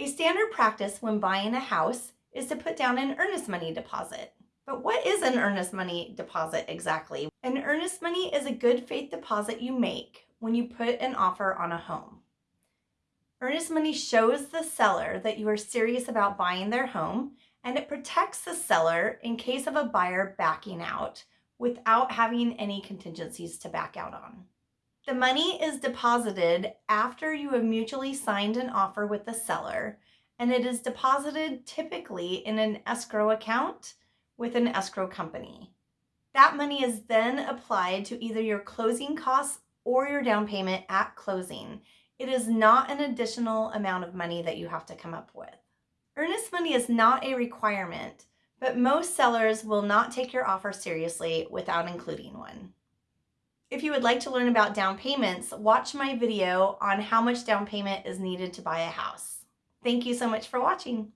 A standard practice when buying a house is to put down an earnest money deposit. But what is an earnest money deposit exactly? An earnest money is a good faith deposit you make when you put an offer on a home. Earnest money shows the seller that you are serious about buying their home and it protects the seller in case of a buyer backing out without having any contingencies to back out on. The money is deposited after you have mutually signed an offer with the seller and it is deposited typically in an escrow account with an escrow company. That money is then applied to either your closing costs or your down payment at closing. It is not an additional amount of money that you have to come up with. Earnest money is not a requirement, but most sellers will not take your offer seriously without including one. If you would like to learn about down payments, watch my video on how much down payment is needed to buy a house. Thank you so much for watching.